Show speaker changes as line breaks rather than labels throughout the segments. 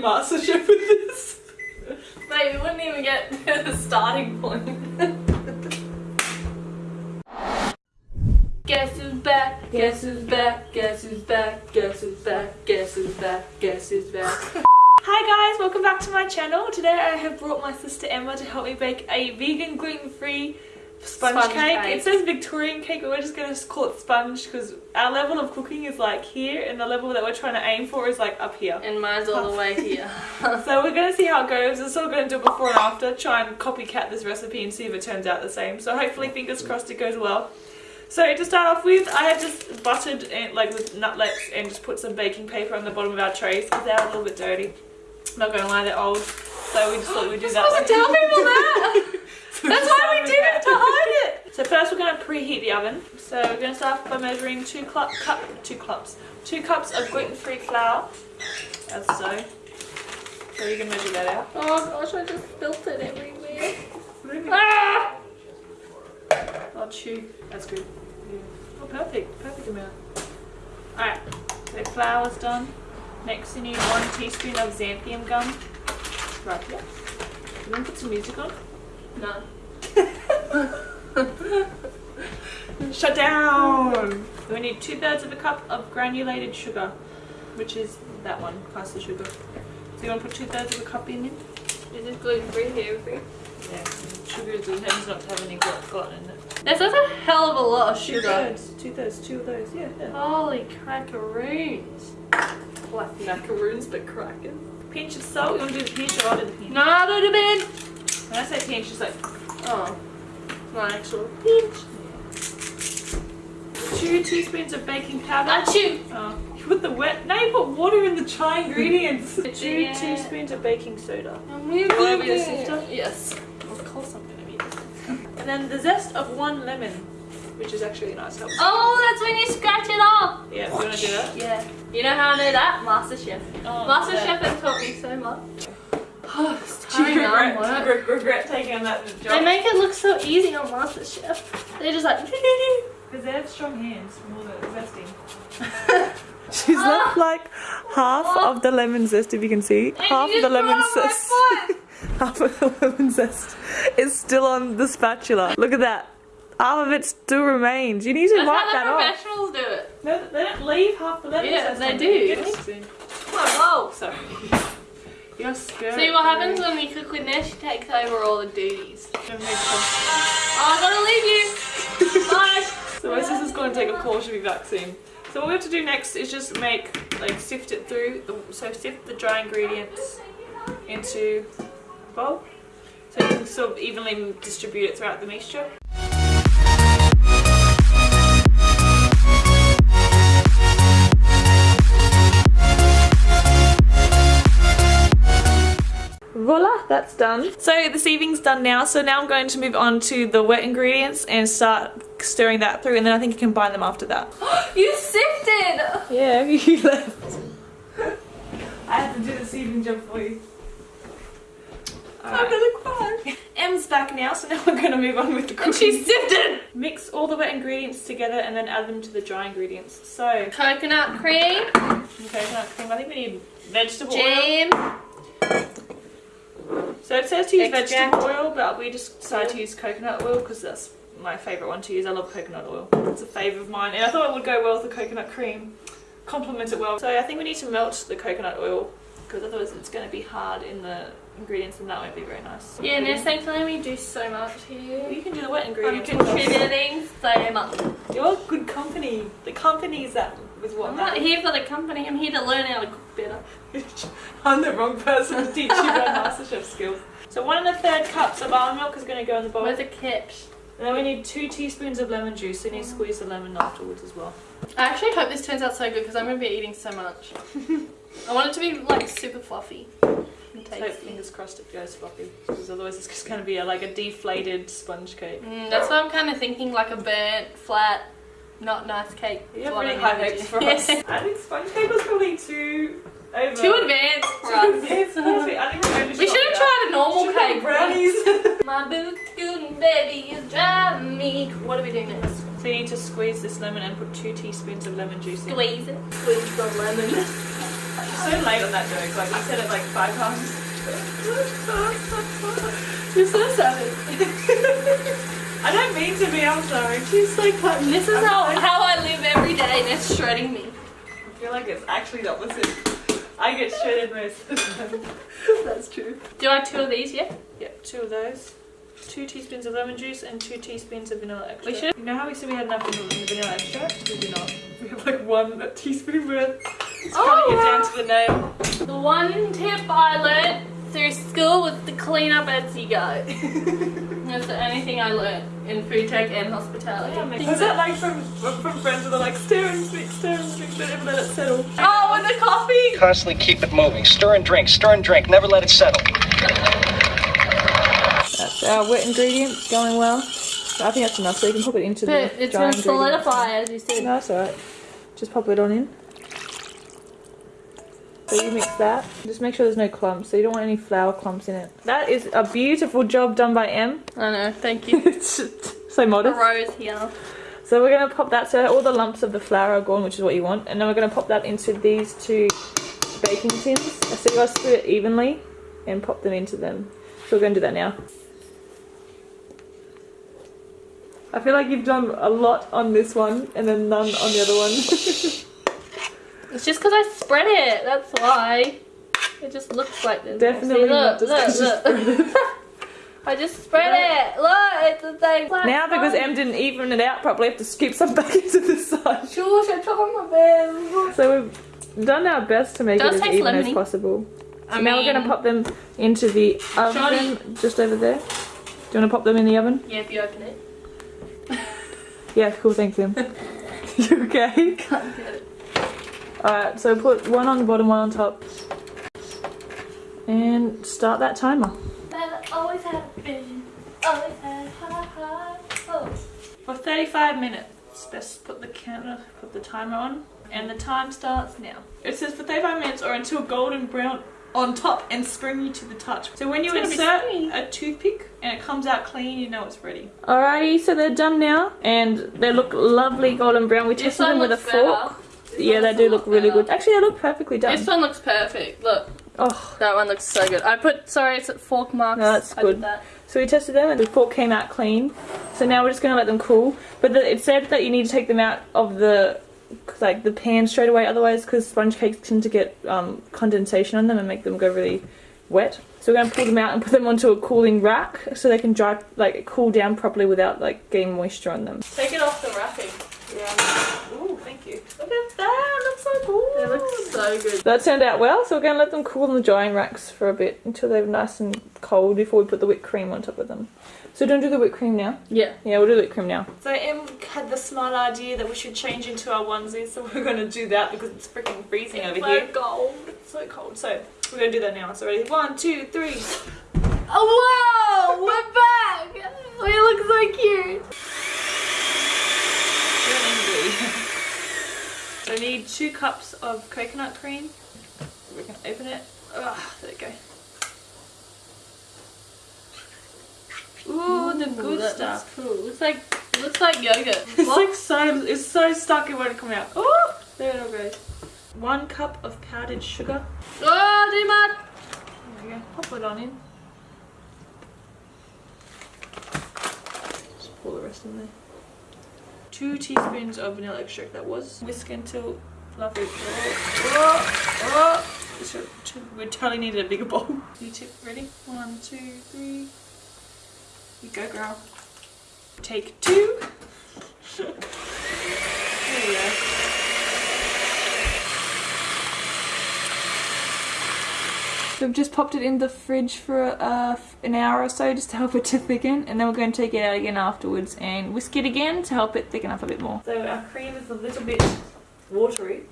MasterChef with this.
Mate, we wouldn't even get to the starting point. Guess who's back? Guess who's back? Guess who's back? Guess who's back? Guess who's back? Guess who's back?
Hi guys, welcome back to my channel. Today I have brought my sister Emma to help me bake a vegan gluten-free sponge,
Sponge
cake.
cake.
It says Victorian cake, but we're just going to call it sponge because our level of cooking is like here and the level that we're trying to aim for is like up here.
And mine's all the way here.
So we're going to see how it goes. We're still going to do before and after, try and copycat this recipe and see if it turns out the same. So hopefully, fingers crossed, it goes well. So to start off with, I have just buttered it like with nutlets and just put some baking paper on the bottom of our trays because they're a little bit dirty. I'm Not going to lie, they're old. So we just thought we'd do that.
supposed to tell people that. That's why we did it, to hide it.
So first we're going to preheat the oven. So we're going to start by measuring two cup, cup two cups, two cups of gluten-free flour, as so. So you can measure that out.
Oh gosh, I just spilt it everywhere. Ah!
I'll chew. That's good. Yeah. Oh, perfect. Perfect amount. Alright, so flour's done. Next you need one teaspoon of xanthan gum. Right here. You want to put some music on?
No.
Shut down! We need two thirds of a cup of granulated sugar, which is that one, the sugar. So you want to put two thirds of a cup in it?
Is this gluten free here? everything?
Yeah. Sugar is tends not to have any gluten in it.
That's that's a hell of a lot of
Two
sugar.
thirds. Two thirds. Two of those. Yeah. yeah.
Holy crackaroons.
Like macaroons, but crackers. Pinch of salt. You want to do the pinch or I'll do the pinch?
No, I do the bed.
When I say pinch, she's like
Oh. Not actual pinch.
two teaspoons of baking powder.
Uh, Achoo!
Oh, you put the wet. Now you put water in the dry ingredients. two
Yeah.
teaspoons of baking soda.
I'm really
wanna be the?
Yes.
Of course I'm gonna be the. And then the zest of one lemon, which is actually a nice help.
Oh, that's when you scratch it off.
Yeah, you wanna do that?
Yeah. You know how I know that? MasterChef.
Oh,
MasterChef
yeah.
has taught me so much. Oh, it's
Do you
time now,
regret,
work.
re- regret taking on that
They make it look so easy on MasterChef. They're just like,
Because they have strong hands for all the zesting. She's left ah. like half ah. of the lemon zest, if you can see. Half of the lemon zest. half of the lemon zest is still on the spatula. Look at that. Half of it still remains. You need to
That's
wipe
how
that
the
off.
professionals do it.
No, they don't leave half the lemon
Yeah,
zest.
they
on
do.
there.
Oh,
Sorry. You're scared.
See what happens when we cook with Ness? She takes over all the duties. Oh, I gotta leave you. Bye.
So my sister's going to take a call. She'll be back soon. So what we have to do next is just make, like, sift it through. The, so sift the dry ingredients into a bowl. So you can sort of evenly distribute it throughout the mixture. Voila, that's done. So the sieving's done now, so now I'm going to move on to the wet ingredients and start stirring that through and then I think you combine them after that.
You sifted.
Yeah, you left. I had to do the sieving job for you.
I'm gonna cry.
M's back now, so now we're going to move on with the cooking.
And she sifted.
Mix all the wet ingredients together and then add them to the dry ingredients. So,
Coconut cream,
coconut cream, I think we need vegetable oil. So it says to use
Extract.
vegetable oil, but we just decided to use coconut oil because that's my favourite one to use. I love coconut oil. It's a favourite of mine. And I thought it would go well with the coconut cream. Complement it well. So I think we need to melt the coconut oil because otherwise it's going to be hard in the ingredients and that won't be very nice.
Yeah, thanks for letting me do so much here.
You can do the wet ingredients.
I'm contributing so much.
You're good company. The company's that with what
I'm not here for the company, I'm here to learn how to cook better.
I'm the wrong person to teach you about MasterChef skills. So one and a third cups of almond milk is going to go in the bowl.
Where's the catch?
And then we need two teaspoons of lemon juice. So you need to squeeze the lemon afterwards as well.
I actually hope this turns out so good because I'm going to be eating so much. I want it to be like super fluffy and
So fingers crossed it goes floppy. Because otherwise it's just going to be a, like a deflated sponge cake.
Mm, that's what I'm kind of thinking like a burnt, flat, not nice cake.
You have really high hopes for us. I think sponge cake was probably too over.
Too advanced for
Too
us.
advanced for me. We
We should have tried a normal
Should've
cake.
brownies.
My boots scooting baby is driving me. What are we doing next?
So you need to squeeze this lemon and put two teaspoons of lemon juice in.
Squeeze it. Squeeze the lemon.
so late on that joke. Like you said it like five times. You're so savage. I don't mean to be. I'm sorry. She's so cutting.
This is
I'm
how,
sorry.
how I live every day and it's shredding me.
I feel like it's actually the opposite. I get shredded most of the time. That's true.
Do I have two of these yeah?
Yep, two of those. Two teaspoons of lemon juice and two teaspoons of vanilla extract.
We should-
You know how we said we had enough vanilla, vanilla extract? We do not. We have like one teaspoon worth. It's
Oh,
cutting it
wow.
down to the name.
The one tip I learned through school was to clean up as you go. That's the only thing I learned in food tech and hospitality.
Was that like from from friends that are like stir and drink, stir and drink, but never let it settle?
Oh, with the coffee!
Constantly keep it moving. Stir and drink, stir and drink. Never let it settle.
That's our wet ingredients going well. I think that's enough, so you can pop it into
But
the
it's
dry
gonna solidify as you said.
No, that's alright. Just pop it on in. So you mix that. Just make sure there's no clumps, so you don't want any flour clumps in it. That is a beautiful job done by M.
I know, thank you.
It's so modest.
Rose here.
So we're gonna pop that so all the lumps of the flour are gone, which is what you want, and then we're gonna pop that into these two baking tins. So you gotta split it evenly and pop them into them. So we're gonna do that now. I feel like you've done a lot on this one and then none on the other one.
It's just because I spread it, that's why. It just looks like this.
Definitely
See,
not
look,
just 'cause you
look, look. I just spread it. Look, it's the same.
now because M didn't even it out properly, I have to scoop some back into the side.
Sure, I on my bed.
So we've done our best to make
Does
it as even as possible. So
I
now we're gonna pop them into the oven
Shoddy.
just over there. Do you want to pop them in the oven?
Yeah, if you open it.
Yeah, cool, thanks Em. you okay?
Can't get it.
Alright, so put one on the bottom, one on top. And start that timer.
But always had a vision. Always had high, high hopes.
For 35 minutes, best put the counter, put the timer on. And the time starts now. It says for 35 minutes or until golden brown on top and springy to the touch. So when you
It's gonna be
insert a toothpick and it comes out clean, you know it's ready. Alrighty, so they're done now. And they look lovely golden brown. We tested them with a
looks better.
Yeah, they do look really
better.
good. Actually, they look perfectly done.
This one looks perfect. Look,
Oh,
that one looks so good. I put, sorry, it's at fork marks.
No, that's good.
that.
So we tested them and the fork came out clean. So now we're just going to let them cool. But the, it said that you need to take them out of the like the pan straight away otherwise because sponge cakes tend to get um, condensation on them and make them go really wet. So we're going to pull them out and put them onto a cooling rack so they can dry like cool down properly without like getting moisture on them.
Take it off the wrapping.
Yeah. Ooh, thank you. Look at that. Looks so cool.
It looks so good.
That turned out well, so we're going to let them cool in the drying racks for a bit until they're nice and cold before we put the whipped cream on top of them. So don't do the whipped cream now.
Yeah.
Yeah, we'll do the whipped cream now. So Em had the smart idea that we should change into our onesies, so we're going to do that because it's freaking freezing over here.
gold.
It's so cold. So we're going to do that now. So ready? One, two, three.
Oh, whoa! We're back! We look so cute.
We don't need to do. So we need two cups of coconut cream. We can open it. Ugh, there we go. Ooh, the good stuff.
Cool. Looks like looks like yogurt.
It's
What?
like so, it's so stuck it won't come out. Oh, there it all goes. One cup of powdered sugar.
oh, too much.
There we go. Pop it on in. Just pour the rest in there. Two teaspoons of vanilla extract that was. Whisk until fluffy. Oh, oh, oh. Should- We totally needed a bigger bowl. You tip ready? One, two, three. You go, girl. Take two. there you go. We've just popped it in the fridge for uh, an hour or so just to help it to thicken and then we're going to take it out again afterwards and whisk it again to help it thicken up a bit more. So our cream is a little bit watery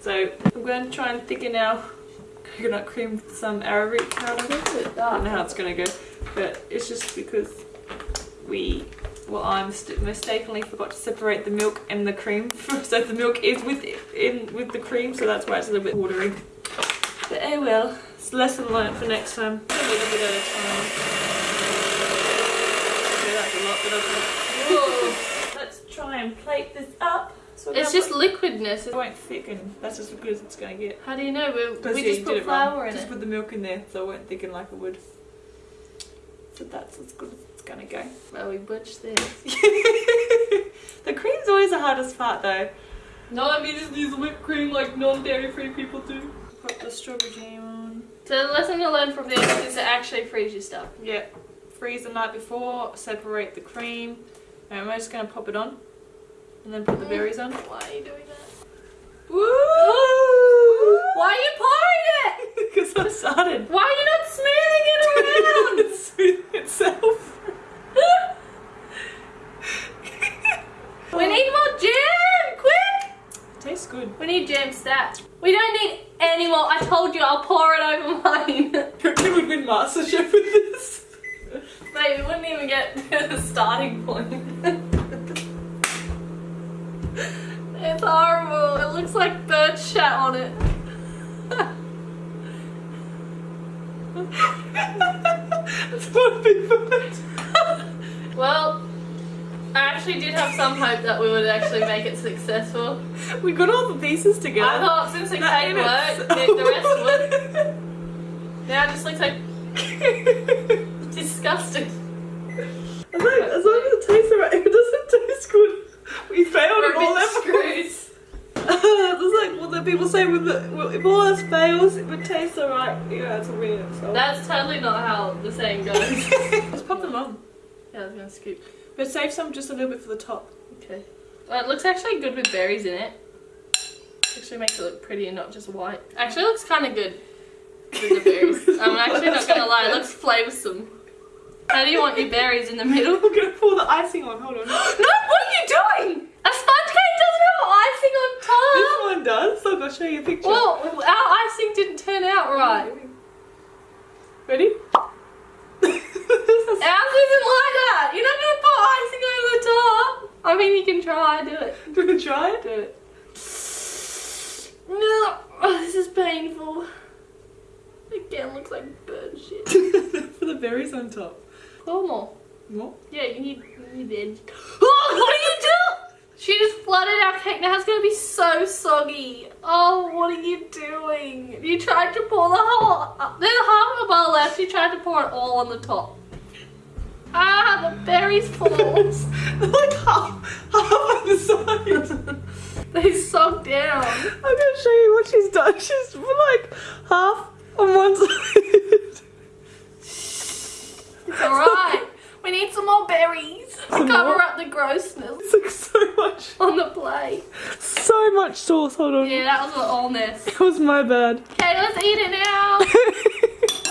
so I'm going to try and thicken our coconut cream with some arrowroot powder. I don't know how it's going to go but it's just because we well I mistakenly forgot to separate the milk and the cream so the milk is with in with the cream so that's why it's a little bit watery. But oh well, it's a lesson learned for next time. A little bit at a time. Okay, that's a lot, but okay.
Ooh.
Let's try and plate this up. So
It's
now
just liquidness.
it won't thicken. That's as good as it's gonna get.
How do you know? We, we
yeah,
just put
did wrong.
flour in
Just
it.
put the milk in there, so it won't thicken like it would. So that's as good as it's gonna go.
Well, we butched this.
the cream's always the hardest part, though.
No, I mean just use whipped cream like non-dairy free people do.
Put the strawberry jam on.
So the lesson to learn from this is to actually freeze your stuff.
Yeah. Freeze the night before. Separate the cream. And we're just gonna pop it on, and then put the berries on.
Why are you doing that?
Woo!
Why are you pouring it?
Because I started.
Why are you not smoothing it around?
it's smoothing itself.
we need more jam! Quick!
Tastes good.
We need jam stat. We don't need any more. I told you I'll pour it over mine.
Reckon would win MasterChef with this.
Mate, we wouldn't even get to the starting point. it's horrible. It looks like bird shat on it.
It's not a big bird.
Well, I actually did have some hope that we would actually make it successful.
We got all the pieces together.
I thought since
That
cake worked, the, the rest would. Now it just looks like disgusting.
As long, as long as it tastes alright, if it doesn't taste good, we failed
We're
at all
bit
levels.
screwed.
It's like what the people say with the well, if all else fails, it would taste alright, yeah, it's a win. So.
That's totally not how the saying goes.
Just pop them on,
yeah, I was gonna scoop.
But save some just a little bit for the top.
Okay. Well, it looks actually good with berries in it. Actually makes it look pretty and not just white. Actually looks kind of good with the berries. I'm actually not gonna lie, it looks flavoursome. How do you want your berries in the middle?
I'm gonna pour the icing on. Hold on.
no, what are you doing? A sponge cake doesn't have icing on top.
this one does. So I'll show you a picture.
Well, our icing didn't turn out right.
Ready?
Ours isn't like that. You're not gonna put icing over the top. I mean, you can try. Do it.
Do to try it?
Do it. No, oh, this is painful. Again, looks like bird shit.
For the berries on top.
Pour more.
More?
Yeah, you need, you need edge. Oh, what are you doing? She just flooded our cake. Now it's gonna be so soggy. Oh, what are you doing? You tried to pour the whole. Uh, there's half of a bar left. You tried to pour it all on the top. Berries fall.
They're like half, half on the side.
they sog down.
I'm gonna show you what she's done. She's like half on one side.
It's alright. we need some more berries to
Some
cover
more?
up the grossness
It's like so much,
on the plate.
so much sauce. Hold on.
Yeah, that was an allness.
It was my bad.
Okay, let's eat it now.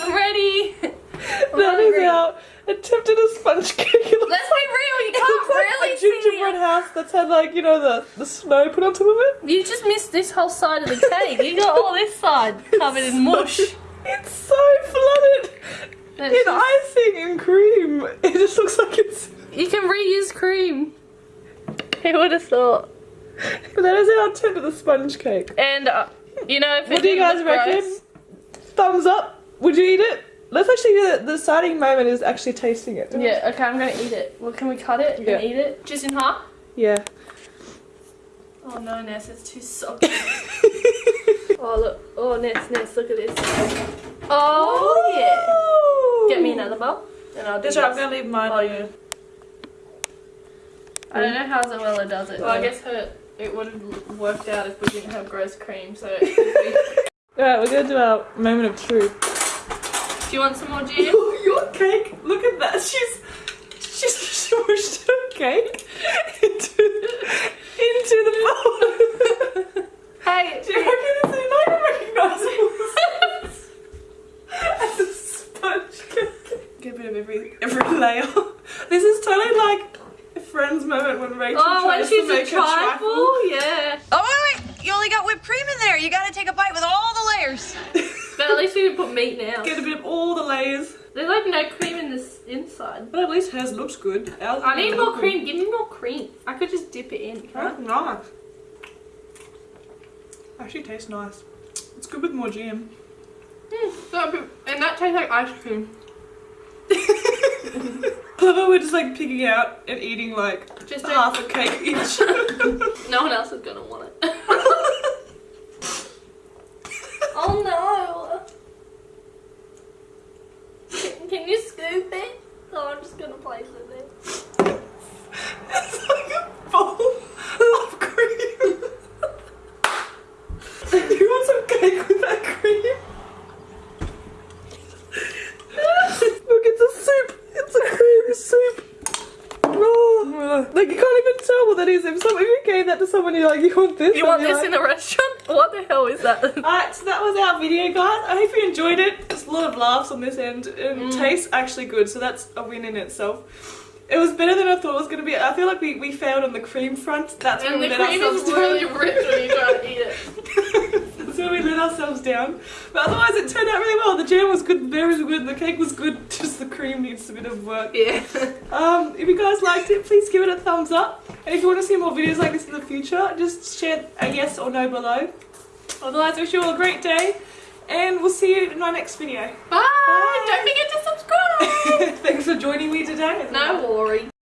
I'm ready. I'm
that is
hungry.
our attempt at a sponge cake. It looks
Let's be real, you
it
can't
looks like
really
a
see
gingerbread
it.
house that's had like you know the the snow put on top of it.
You just missed this whole side of the cake. You got all this side covered in mush.
It's so flooded
That's
in
just-
icing and cream. It just looks like it's.
You can reuse cream. Who would have thought?
But that is our attempt at the sponge cake.
And uh, you know, if
What do you guys reckon?
gross-
Thumbs up. Would you eat it? Let's actually do the, the starting moment is actually tasting it.
Yeah, okay, I'm gonna eat it. Well, can we cut it
Yeah.
and eat it? Just in half?
Yeah.
Oh no, Ness, it's too soggy. oh look, oh Ness, Ness, look at this. Oh yeah. Get me another bowl, and I'll do
That's right, I'm gonna leave mine.
Oh yeah. I don't know how Zoella does it. Well, I guess her it would have worked out if we didn't have gross cream. So,
Alright, we're gonna do our moment of truth.
do you want some more jam?
Your cake, look at that. She's she's smushed her cake into into the bowl.
Hey,
Do you reckon it's not even recognisable as a sponge cake? Get a bit of every every layer. This is totally like a Friends moment when Rachel
oh, when
tries
she's
to make
a
a trifle.
trifle, yeah.
Oh wait, wait! You only got whipped cream in there. You gotta take a bite with all the layers.
But at least we didn't put meat now.
Get a bit of all the layers.
There's like no cream in this inside.
But at least hers looks good. Ours
I need more cream. Give me more cream. I could just dip it in.
That's nice. Actually tastes nice. It's good with more jam.
Mm, and that tastes like ice cream.
how we're just like picking out and eating like
Just
half a cake each.
No one else is gonna want it. oh no! Can, can you scoop it? Oh, I'm just gonna place it there.
it's like a bowl of cream. you want some cake with that cream? Look, it's a soup. It's a creamy soup. Oh, like you can't even tell what that is. If someone if you gave that to someone, you're like, you want this?
You want this in a restaurant? What the hell is that?
Alright, so that was our video, guys. I hope you enjoyed it. There's a lot of laughs on this end, and
Mm.
tastes actually good, so that's a win in itself. It was better than I thought it was going to be. I feel like we, we failed on the cream front. That's when
and
we
the
let
cream
ourselves
is really rich when you try to eat it.
when we let ourselves down. But otherwise, it turned out really well. The jam was good, the berries were good, the cake was good. Just the cream needs a bit of work.
Yeah.
Um, if you guys liked it, please give it a thumbs up. And if you want to see more videos like this in the future, just share a yes or no below. Otherwise, I wish you all a great day, and we'll see you in my next video.
Bye. Don't forget to subscribe.
Thanks for joining me today.
no worries.